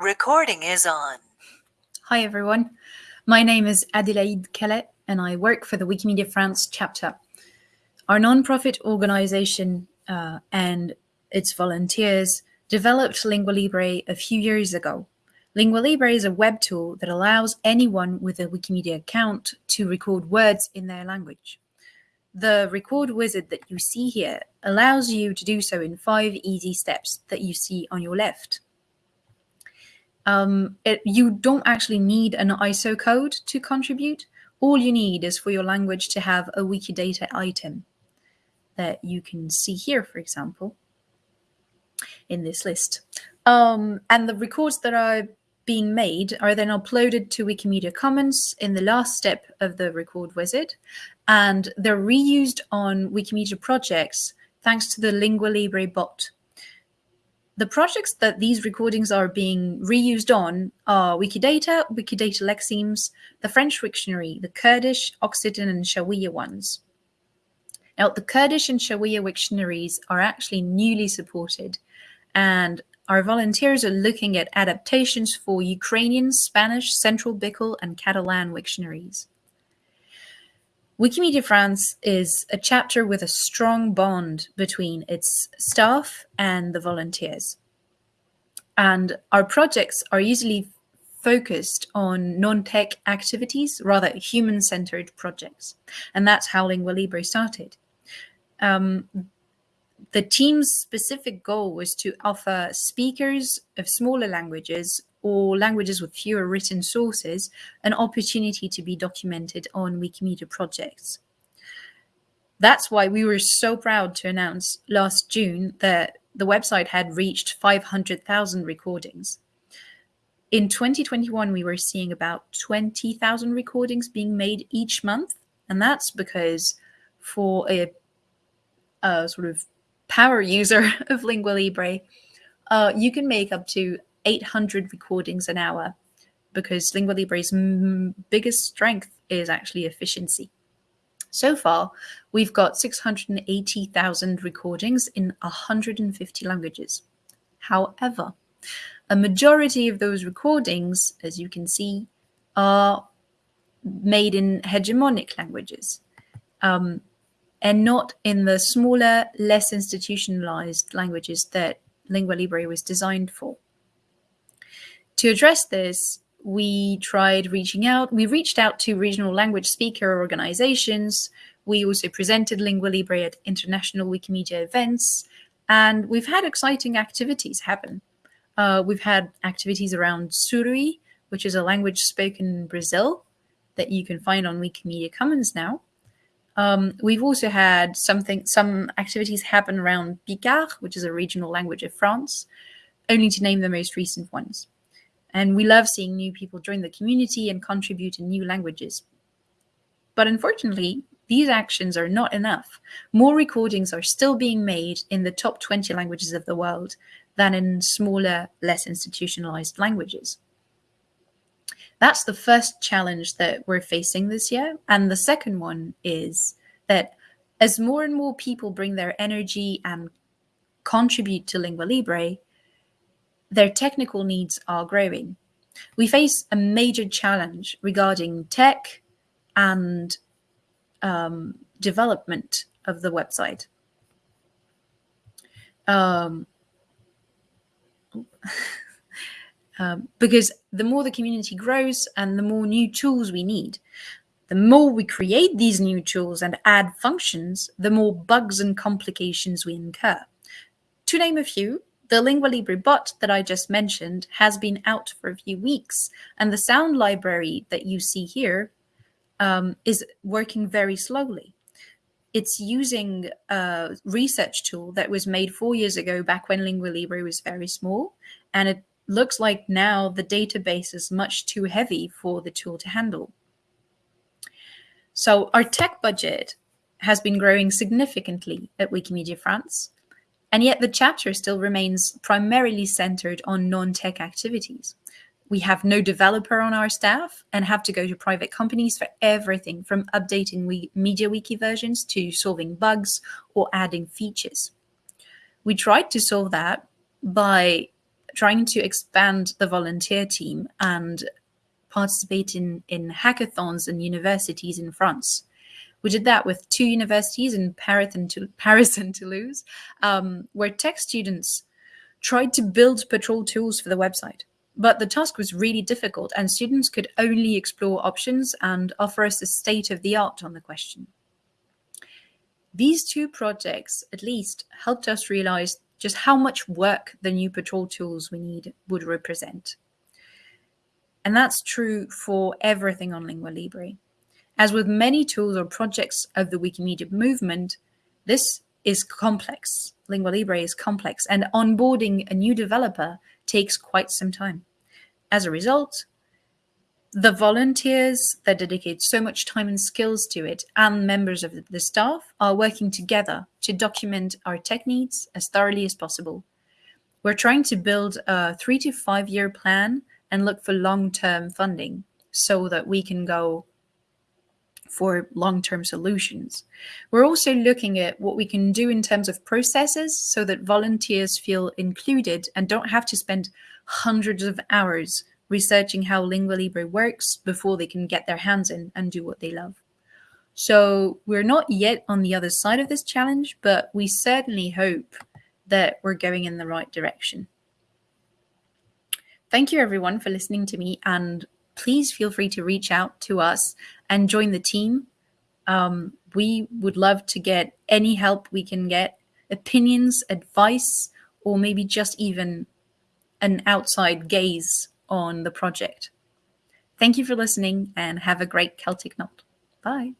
Recording is on. Hi, everyone. My name is Adélaïde Calais, and I work for the Wikimedia France chapter. Our nonprofit organization uh, and its volunteers developed Lingua Libre a few years ago. Lingua Libre is a web tool that allows anyone with a Wikimedia account to record words in their language. The record wizard that you see here allows you to do so in five easy steps that you see on your left. Um, it, you don't actually need an ISO code to contribute. All you need is for your language to have a Wikidata item that you can see here, for example, in this list. Um, and the records that are being made are then uploaded to Wikimedia Commons in the last step of the record wizard, and they're reused on Wikimedia projects thanks to the Lingua Libre bot. The projects that these recordings are being reused on are Wikidata, Wikidata Lexemes, the French Wiktionary, the Kurdish, Occitan, and Shawiya ones. Now, the Kurdish and Shawiya Wiktionaries are actually newly supported, and our volunteers are looking at adaptations for Ukrainian, Spanish, Central Bikol, and Catalan Wiktionaries. Wikimedia France is a chapter with a strong bond between its staff and the volunteers. And our projects are usually focused on non-tech activities, rather human-centered projects. And that's how Lingua Libre started. Um, the team's specific goal was to offer speakers of smaller languages or languages with fewer written sources an opportunity to be documented on Wikimedia projects. That's why we were so proud to announce last June that the website had reached 500,000 recordings. In 2021, we were seeing about 20,000 recordings being made each month. And that's because for a, a sort of power user of Lingua Libre, uh, you can make up to 800 recordings an hour because Lingua Libre's biggest strength is actually efficiency. So far, we've got 680,000 recordings in 150 languages. However, a majority of those recordings, as you can see, are made in hegemonic languages. Um, and not in the smaller, less institutionalized languages that Lingua Libre was designed for. To address this, we tried reaching out. We reached out to regional language speaker organizations. We also presented Lingua Libre at international Wikimedia events, and we've had exciting activities happen. Uh, we've had activities around Surui, which is a language spoken in Brazil that you can find on Wikimedia Commons now. Um, we've also had something, some activities happen around Picard, which is a regional language of France, only to name the most recent ones. And we love seeing new people join the community and contribute in new languages. But unfortunately, these actions are not enough. More recordings are still being made in the top 20 languages of the world than in smaller, less institutionalized languages. That's the first challenge that we're facing this year. And the second one is that as more and more people bring their energy and contribute to Lingua Libre, their technical needs are growing. We face a major challenge regarding tech and um, development of the website. Um, um, because the more the community grows and the more new tools we need, the more we create these new tools and add functions, the more bugs and complications we incur. To name a few, the Lingua Libre bot that I just mentioned has been out for a few weeks, and the sound library that you see here um, is working very slowly. It's using a research tool that was made four years ago, back when Lingua Libre was very small, and it looks like now the database is much too heavy for the tool to handle. So our tech budget has been growing significantly at Wikimedia France, and yet the chapter still remains primarily centered on non-tech activities. We have no developer on our staff and have to go to private companies for everything from updating we MediaWiki versions to solving bugs or adding features. We tried to solve that by trying to expand the volunteer team and participate in, in hackathons and universities in France. We did that with two universities in Paris and, Paris and Toulouse, um, where tech students tried to build patrol tools for the website. But the task was really difficult, and students could only explore options and offer us a state of the art on the question. These two projects, at least, helped us realize just how much work the new patrol tools we need would represent. And that's true for everything on Lingua Libre. As with many tools or projects of the Wikimedia movement, this is complex. Lingua Libre is complex, and onboarding a new developer takes quite some time. As a result, the volunteers that dedicate so much time and skills to it and members of the staff are working together to document our tech needs as thoroughly as possible. We're trying to build a three to five year plan and look for long term funding so that we can go for long-term solutions. We're also looking at what we can do in terms of processes so that volunteers feel included and don't have to spend hundreds of hours researching how Lingua Libre works before they can get their hands in and do what they love. So we're not yet on the other side of this challenge, but we certainly hope that we're going in the right direction. Thank you everyone for listening to me and please feel free to reach out to us and join the team. Um, we would love to get any help we can get, opinions, advice, or maybe just even an outside gaze on the project. Thank you for listening and have a great Celtic Knot. Bye.